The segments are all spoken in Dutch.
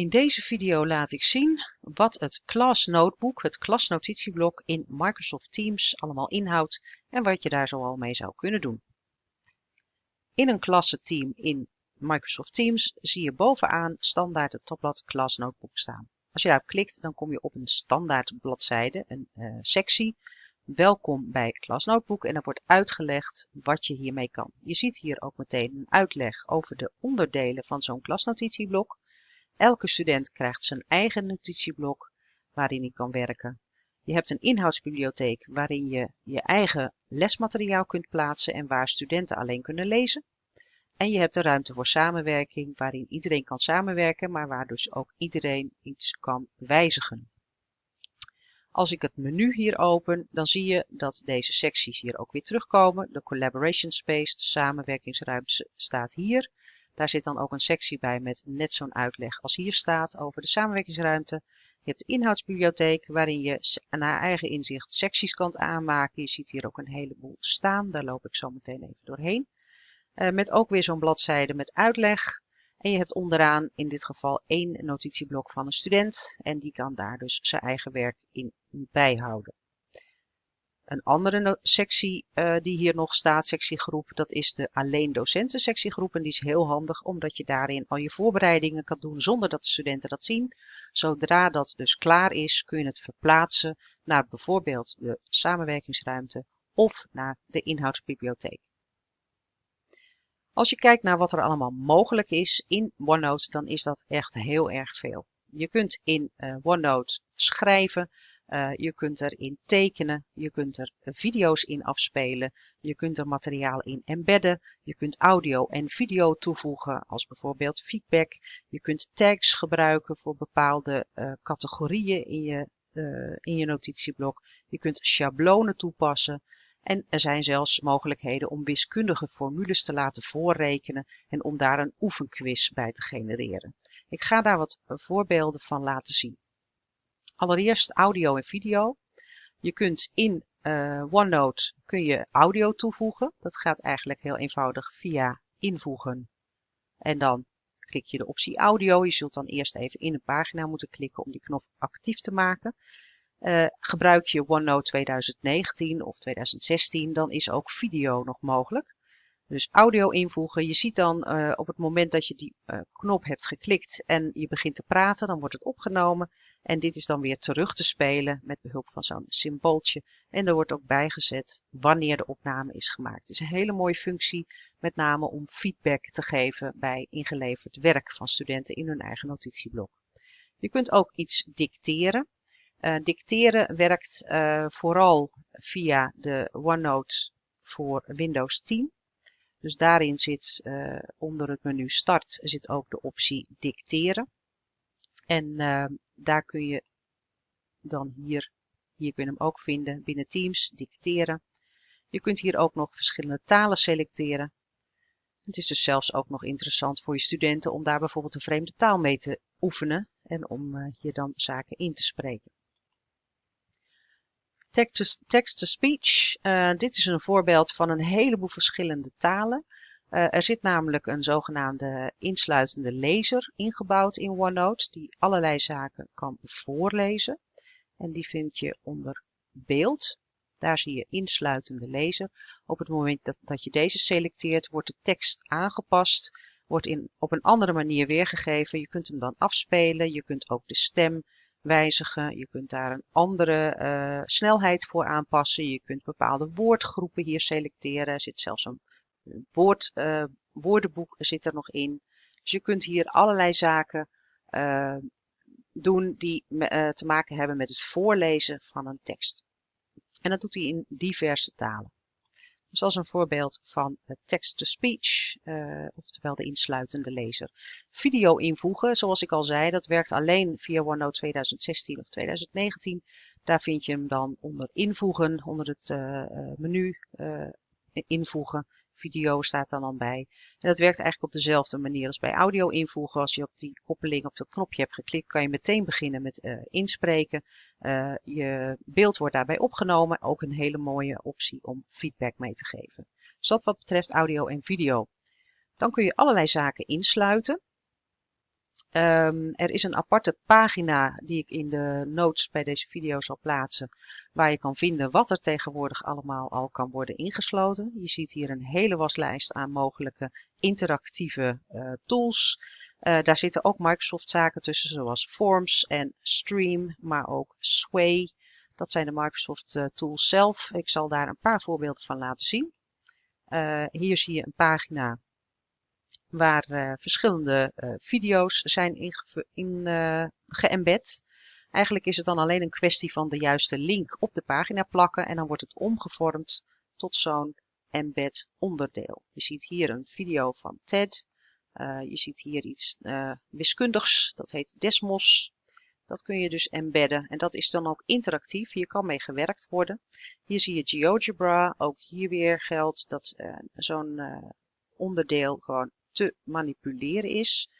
In deze video laat ik zien wat het Class Notebook, het klasnotitieblok in Microsoft Teams allemaal inhoudt en wat je daar zoal mee zou kunnen doen. In een klassenteam in Microsoft Teams zie je bovenaan standaard het tabblad Class Notebook staan. Als je daarop klikt dan kom je op een standaard bladzijde, een uh, sectie. Welkom bij Class Notebook en er wordt uitgelegd wat je hiermee kan. Je ziet hier ook meteen een uitleg over de onderdelen van zo'n klasnotitieblok. Elke student krijgt zijn eigen notitieblok waarin hij kan werken. Je hebt een inhoudsbibliotheek waarin je je eigen lesmateriaal kunt plaatsen en waar studenten alleen kunnen lezen. En je hebt een ruimte voor samenwerking waarin iedereen kan samenwerken, maar waar dus ook iedereen iets kan wijzigen. Als ik het menu hier open, dan zie je dat deze secties hier ook weer terugkomen. De Collaboration Space, de samenwerkingsruimte, staat hier. Daar zit dan ook een sectie bij met net zo'n uitleg als hier staat over de samenwerkingsruimte. Je hebt de inhoudsbibliotheek waarin je naar eigen inzicht secties kan aanmaken. Je ziet hier ook een heleboel staan, daar loop ik zo meteen even doorheen. Uh, met ook weer zo'n bladzijde met uitleg. En je hebt onderaan in dit geval één notitieblok van een student en die kan daar dus zijn eigen werk in bijhouden. Een andere sectie uh, die hier nog staat, sectiegroep, dat is de alleen docenten sectiegroep. En die is heel handig omdat je daarin al je voorbereidingen kan doen zonder dat de studenten dat zien. Zodra dat dus klaar is, kun je het verplaatsen naar bijvoorbeeld de samenwerkingsruimte of naar de inhoudsbibliotheek. Als je kijkt naar wat er allemaal mogelijk is in OneNote, dan is dat echt heel erg veel. Je kunt in uh, OneNote schrijven, uh, je kunt erin tekenen, je kunt er video's in afspelen, je kunt er materiaal in embedden, je kunt audio en video toevoegen als bijvoorbeeld feedback. Je kunt tags gebruiken voor bepaalde uh, categorieën in je, uh, in je notitieblok. Je kunt schablonen toepassen. En er zijn zelfs mogelijkheden om wiskundige formules te laten voorrekenen en om daar een oefenquiz bij te genereren. Ik ga daar wat voorbeelden van laten zien. Allereerst audio en video. Je kunt in uh, OneNote kun je audio toevoegen. Dat gaat eigenlijk heel eenvoudig via invoegen. En dan klik je de optie audio. Je zult dan eerst even in een pagina moeten klikken om die knop actief te maken. Uh, gebruik je OneNote 2019 of 2016, dan is ook video nog mogelijk. Dus audio invoegen. Je ziet dan uh, op het moment dat je die knop hebt geklikt en je begint te praten, dan wordt het opgenomen. En dit is dan weer terug te spelen met behulp van zo'n symbooltje. En er wordt ook bijgezet wanneer de opname is gemaakt. Het is een hele mooie functie, met name om feedback te geven bij ingeleverd werk van studenten in hun eigen notitieblok. Je kunt ook iets dicteren. Uh, dicteren werkt uh, vooral via de OneNote voor Windows 10. Dus daarin zit uh, onder het menu Start zit ook de optie dicteren. En daar kun je dan hier, hier kun je hem ook vinden binnen Teams, dicteren. Je kunt hier ook nog verschillende talen selecteren. Het is dus zelfs ook nog interessant voor je studenten om daar bijvoorbeeld een vreemde taal mee te oefenen en om uh, hier dan zaken in te spreken. Text-to-speech, uh, dit is een voorbeeld van een heleboel verschillende talen. Uh, er zit namelijk een zogenaamde insluitende lezer ingebouwd in OneNote die allerlei zaken kan voorlezen. En die vind je onder beeld. Daar zie je insluitende lezer. Op het moment dat, dat je deze selecteert wordt de tekst aangepast, wordt in, op een andere manier weergegeven. Je kunt hem dan afspelen, je kunt ook de stem wijzigen. Je kunt daar een andere uh, snelheid voor aanpassen. Je kunt bepaalde woordgroepen hier selecteren. Er zit zelfs een woord, uh, woordenboek zit er nog in. Dus je kunt hier allerlei zaken uh, doen die uh, te maken hebben met het voorlezen van een tekst. En dat doet hij in diverse talen. Dus als een voorbeeld van text-to-speech, oftewel de insluitende lezer. Video invoegen, zoals ik al zei, dat werkt alleen via OneNote 2016 of 2019. Daar vind je hem dan onder invoegen, onder het menu invoegen video staat dan al bij. En dat werkt eigenlijk op dezelfde manier als bij audio invoegen. Als je op die koppeling op dat knopje hebt geklikt, kan je meteen beginnen met uh, inspreken. Uh, je beeld wordt daarbij opgenomen. Ook een hele mooie optie om feedback mee te geven. Dus dat wat betreft audio en video. Dan kun je allerlei zaken insluiten. Um, er is een aparte pagina die ik in de notes bij deze video zal plaatsen, waar je kan vinden wat er tegenwoordig allemaal al kan worden ingesloten. Je ziet hier een hele waslijst aan mogelijke interactieve uh, tools. Uh, daar zitten ook Microsoft zaken tussen, zoals Forms en Stream, maar ook Sway. Dat zijn de Microsoft uh, tools zelf. Ik zal daar een paar voorbeelden van laten zien. hier zie je een pagina waar uh, verschillende uh, video's zijn in, uh, geëmbed. Eigenlijk is het dan alleen een kwestie van de juiste link op de pagina plakken en dan wordt het omgevormd tot zo'n embed onderdeel. Je ziet hier een video van TED. je ziet hier iets wiskundigs, dat heet Desmos. Dat kun je dus embedden en dat is dan ook interactief. Hier kan mee gewerkt worden. Hier zie je GeoGebra. Ook hier weer geldt dat zo'n onderdeel gewoon te manipuleren is.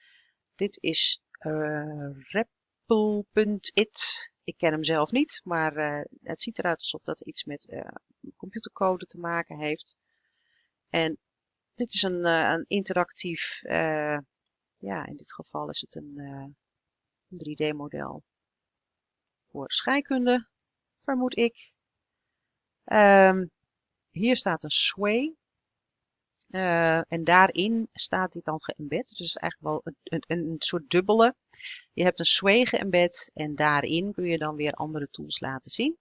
Dit is uh, Repple.it. Ik ken hem zelf niet, maar uh, het ziet eruit alsof dat iets met uh, computercode te maken heeft. En dit is een, een interactief, ja in dit geval is het een, een 3D model voor scheikunde, vermoed ik. Um, hier staat een sway. Uh, en daarin staat dit dan geëmbed. Dus eigenlijk wel een, een, een soort dubbele. Je hebt een sway geëmbed en daarin kun je dan weer andere tools laten zien.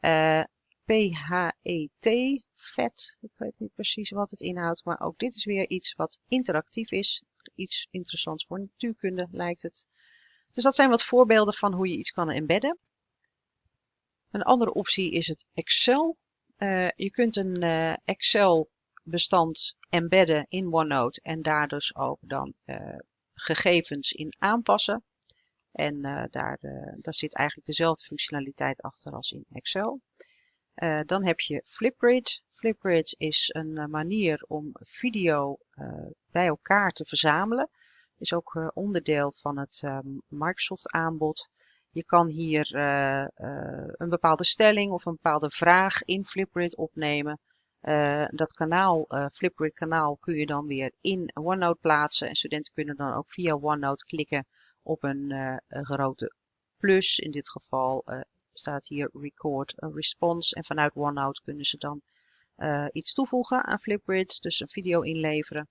Uh, eh, PHET, vet, ik weet niet precies wat het inhoudt, maar ook dit is weer iets wat interactief is. Iets interessants voor natuurkunde lijkt het. Dus dat zijn wat voorbeelden van hoe je iets kan embedden. Een andere optie is het Excel. Uh, je kunt een Excel bestand embedden in OneNote en daar dus ook dan uh, gegevens in aanpassen. En uh, daar, uh, daar zit eigenlijk dezelfde functionaliteit achter als in Excel. dan heb je Flipgrid. Flipgrid is een manier om video bij elkaar te verzamelen. Is ook onderdeel van het Microsoft aanbod. Je kan hier een bepaalde stelling of een bepaalde vraag in Flipgrid opnemen. Uh, dat kanaal, uh, Flipgrid kanaal, kun je dan weer in OneNote plaatsen. En studenten kunnen dan ook via OneNote klikken op een, een grote plus. In dit geval staat hier record response. En vanuit OneNote kunnen ze dan iets toevoegen aan Flipgrid. Dus een video inleveren.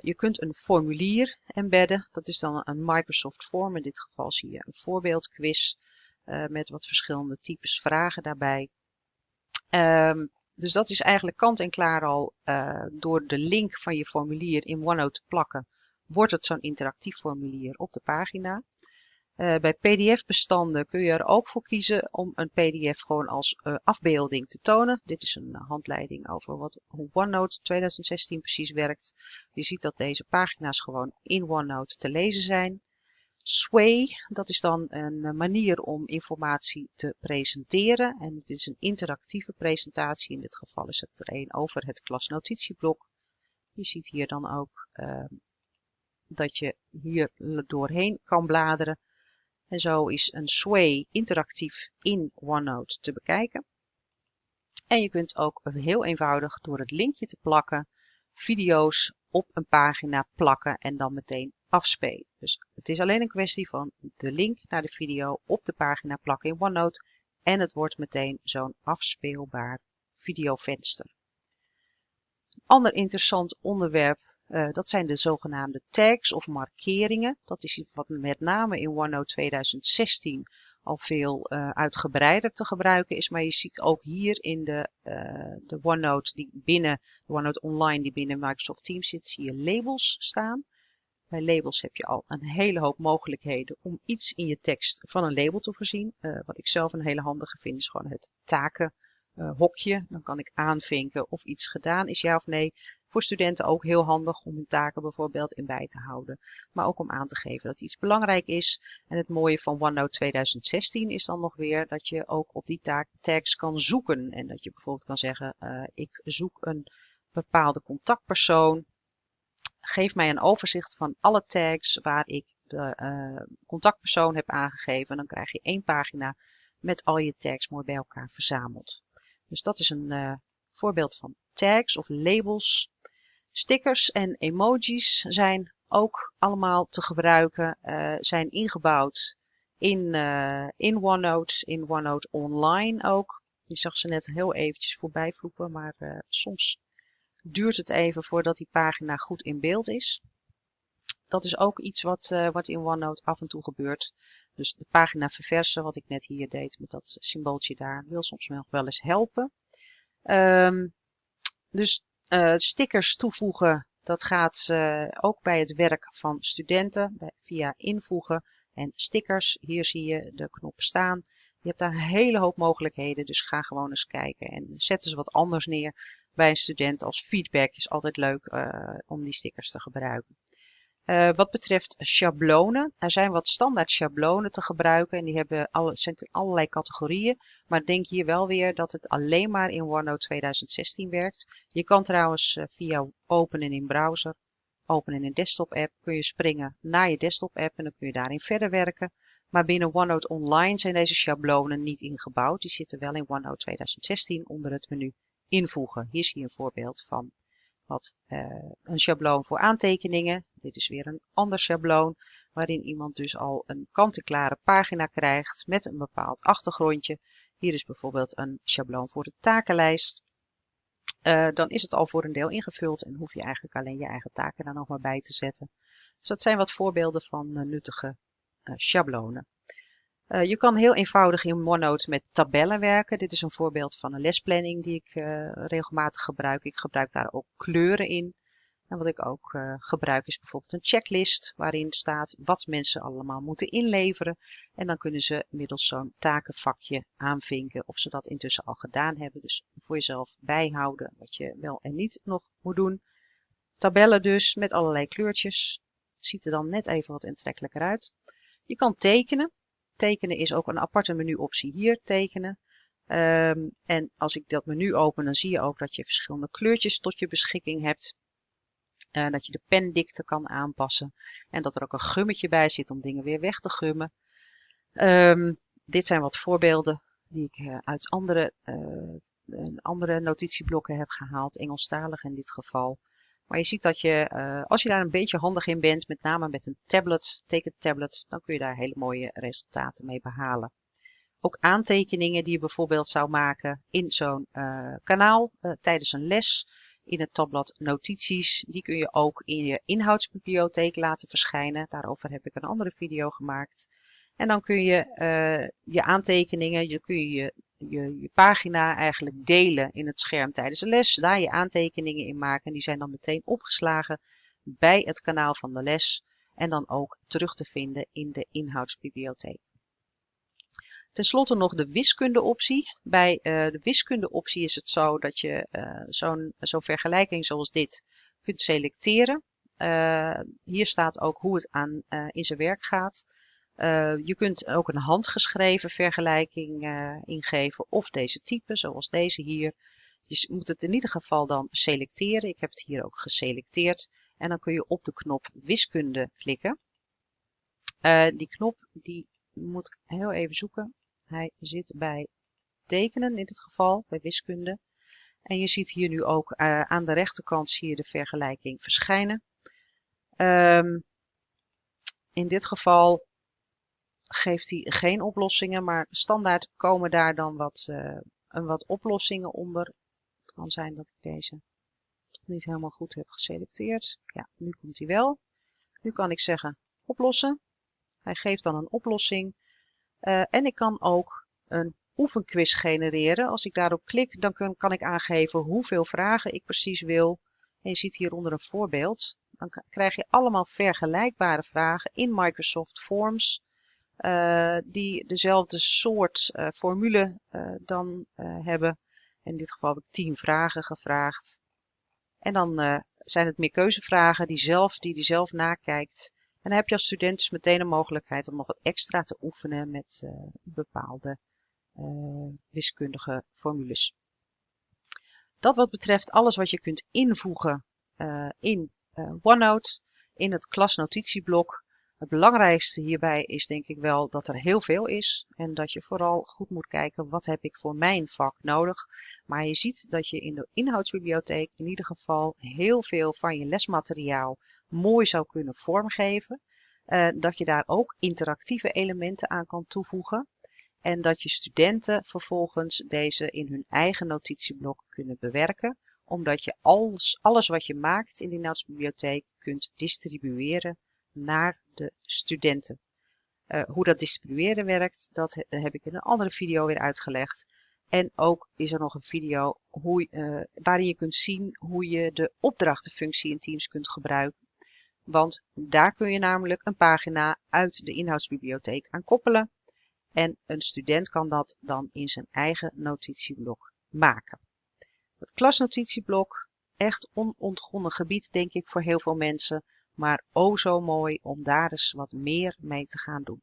je kunt een formulier embedden. Dat is dan een Microsoft Form. In dit geval zie je een voorbeeldquiz met wat verschillende types vragen daarbij. Um, dus dat is eigenlijk kant en klaar al uh, door de link van je formulier in OneNote te plakken, wordt het zo'n interactief formulier op de pagina. Uh, bij PDF-bestanden kun je er ook voor kiezen om een PDF gewoon als uh, afbeelding te tonen. Dit is een handleiding over wat, hoe OneNote 2016 precies werkt. Je ziet dat deze pagina's gewoon in OneNote te lezen zijn. Sway, dat is dan een eh, manier om informatie te presenteren. En het is een interactieve presentatie. In dit geval is het er een over het klasnotitieblok. Je ziet hier dan ook uh, dat je hier doorheen kan bladeren. En zo is een Sway interactief in OneNote te bekijken. En je kunt ook heel eenvoudig door het linkje te plakken video's op een pagina plakken en dan meteen afspelen. Dus het is alleen een kwestie van de link naar de video op de pagina plakken in OneNote en het wordt meteen zo'n afspeelbaar videovenster. Een ander interessant onderwerp, uh, dat zijn de zogenaamde tags of markeringen. Dat is iets wat met name in OneNote 2016 al veel uh, uitgebreider te gebruiken is. Maar je ziet ook hier in de, uh, de OneNote die binnen, OneNote Online die binnen Microsoft Teams zit, zie je labels staan. Bij labels heb je al een hele hoop mogelijkheden om iets in je tekst van een label te voorzien. Uh, wat ik zelf een hele handige vind is gewoon het takenhokje. Dan kan ik aanvinken of iets gedaan is ja of nee. Voor studenten ook heel handig om hun taken bijvoorbeeld in bij te houden. Maar ook om aan te geven dat iets belangrijk is. En het mooie van OneNote 2016 is dan nog weer dat je ook op die tags kan zoeken. En dat je bijvoorbeeld kan zeggen, uh, ik zoek een bepaalde contactpersoon. Geef mij een overzicht van alle tags waar ik de uh, contactpersoon heb aangegeven. Dan krijg je één pagina met al je tags mooi bij elkaar verzameld. Dus dat is een uh, voorbeeld van tags of labels Stickers en emojis zijn ook allemaal te gebruiken, zijn ingebouwd in, in OneNote, in OneNote Online ook. Je zag ze net heel eventjes voorbij vloepen, maar soms duurt het even voordat die pagina goed in beeld is. Dat is ook iets wat, uh, wat in OneNote af en toe gebeurt. Dus de pagina verversen, wat ik net hier deed met dat symbooltje daar, wil soms nog wel eens helpen. Um, dus uh, stickers toevoegen, dat gaat uh, ook bij het werk van studenten via invoegen en stickers. Hier zie je de knop staan. Je hebt daar een hele hoop mogelijkheden, dus ga gewoon eens kijken en zet eens wat anders neer bij een student als feedback. Is altijd leuk uh, om die stickers te gebruiken. Uh, wat betreft schablonen, er zijn wat standaard schablonen te gebruiken en die hebben alle, zijn in allerlei categorieën. Maar denk hier wel weer dat het alleen maar in OneNote 2016 werkt. Je kan trouwens uh, via openen in browser, openen in desktop app, kun je springen naar je desktop app en dan kun je daarin verder werken. Maar binnen OneNote Online zijn deze schablonen niet ingebouwd. Die zitten wel in OneNote 2016 onder het menu invoegen. Hier zie je een voorbeeld van wat uh, een schabloon voor aantekeningen. Dit is weer een ander schabloon waarin iemand dus al een kant-en-klare pagina krijgt met een bepaald achtergrondje. Hier is bijvoorbeeld een schabloon voor de takenlijst. Uh, dan is het al voor een deel ingevuld en hoef je eigenlijk alleen je eigen taken daar nog maar bij te zetten. Dus dat zijn wat voorbeelden van uh, nuttige schablonen. Uh, je kan heel eenvoudig in OneNote met tabellen werken. Dit is een voorbeeld van een lesplanning die ik uh, regelmatig gebruik. Ik gebruik daar ook kleuren in. En wat ik ook gebruik is bijvoorbeeld een checklist waarin staat wat mensen allemaal moeten inleveren. En dan kunnen ze middels zo'n takenvakje aanvinken of ze dat intussen al gedaan hebben. Dus voor jezelf bijhouden wat je wel en niet nog moet doen. Tabellen dus met allerlei kleurtjes. Ziet er dan net even wat aantrekkelijker uit. Je kan tekenen. Tekenen is ook een aparte menuoptie hier, tekenen. Um, en als ik dat menu open, dan zie je ook dat je verschillende kleurtjes tot je beschikking hebt. Uh, dat je de pendikte kan aanpassen. En dat er ook een gummetje bij zit om dingen weer weg te gummen. Um, dit zijn wat voorbeelden die ik uh, uit andere, uh, andere notitieblokken heb gehaald. Engelstalig in dit geval. Maar je ziet dat je, uh, als je daar een beetje handig in bent, met name met een tablet, tekentablet, dan kun je daar hele mooie resultaten mee behalen. Ook aantekeningen die je bijvoorbeeld zou maken in zo'n uh, kanaal uh, tijdens een les, in het tabblad notities, die kun je ook in je inhoudsbibliotheek laten verschijnen. Daarover heb ik een andere video gemaakt. En dan kun je je aantekeningen, je kun je je, je pagina eigenlijk delen in het scherm tijdens de les. Daar je aantekeningen in maken. En die zijn dan meteen opgeslagen bij het kanaal van de les. En dan ook terug te vinden in de inhoudsbibliotheek. Ten slotte nog de wiskundeoptie. Bij uh, de wiskundeoptie is het zo dat je uh, zo'n zo vergelijking zoals dit kunt selecteren. Uh, hier staat ook hoe het aan, in zijn werk gaat. Uh, je kunt ook een handgeschreven vergelijking uh, ingeven of deze type, zoals deze hier. Je moet het in ieder geval dan selecteren. Ik heb het hier ook geselecteerd. En dan kun je op de knop wiskunde klikken. Uh, die knop die moet ik heel even zoeken. Hij zit bij tekenen in dit geval, bij wiskunde. En je ziet hier nu ook aan de rechterkant zie je de vergelijking verschijnen. Um, in dit geval geeft hij geen oplossingen, maar standaard komen daar dan wat, uh, een wat oplossingen onder. Het kan zijn dat ik deze niet helemaal goed heb geselecteerd. Ja, nu komt hij wel. Nu kan ik zeggen oplossen. Hij geeft dan een oplossing. Uh, en ik kan ook een oefenquiz genereren. Als ik daarop klik, dan kan ik aangeven hoeveel vragen ik precies wil. En je ziet hieronder een voorbeeld. Dan krijg je allemaal vergelijkbare vragen in Microsoft Forms. Uh, die dezelfde soort uh, formule uh, dan hebben. In dit geval heb ik 10 vragen gevraagd. En dan zijn het meer keuzevragen die, zelf, die die zelf nakijkt. En dan heb je als student dus meteen een mogelijkheid om nog wat extra te oefenen met bepaalde wiskundige formules. Dat wat betreft alles wat je kunt invoegen in OneNote, in het klasnotitieblok. Het belangrijkste hierbij is denk ik wel dat er heel veel is en dat je vooral goed moet kijken wat heb ik voor mijn vak nodig. Maar je ziet dat je in de inhoudsbibliotheek in ieder geval heel veel van je lesmateriaal mooi zou kunnen vormgeven. Uh, dat je daar ook interactieve elementen aan kan toevoegen. En dat je studenten vervolgens deze in hun eigen notitieblok kunnen bewerken. Omdat je alles, alles wat je maakt in de inhoudsbibliotheek kunt distribueren naar de studenten. Uh, hoe dat distribueren werkt, dat heb ik in een andere video weer uitgelegd. En ook is er nog een video hoe, uh, waarin je kunt zien hoe je de opdrachtenfunctie in Teams kunt gebruiken. Want daar kun je namelijk een pagina uit de inhoudsbibliotheek aan koppelen. En een student kan dat dan in zijn eigen notitieblok maken. Het klasnotitieblok, echt onontgonnen gebied denk ik voor heel veel mensen. Maar o zo mooi om daar eens wat meer mee te gaan doen.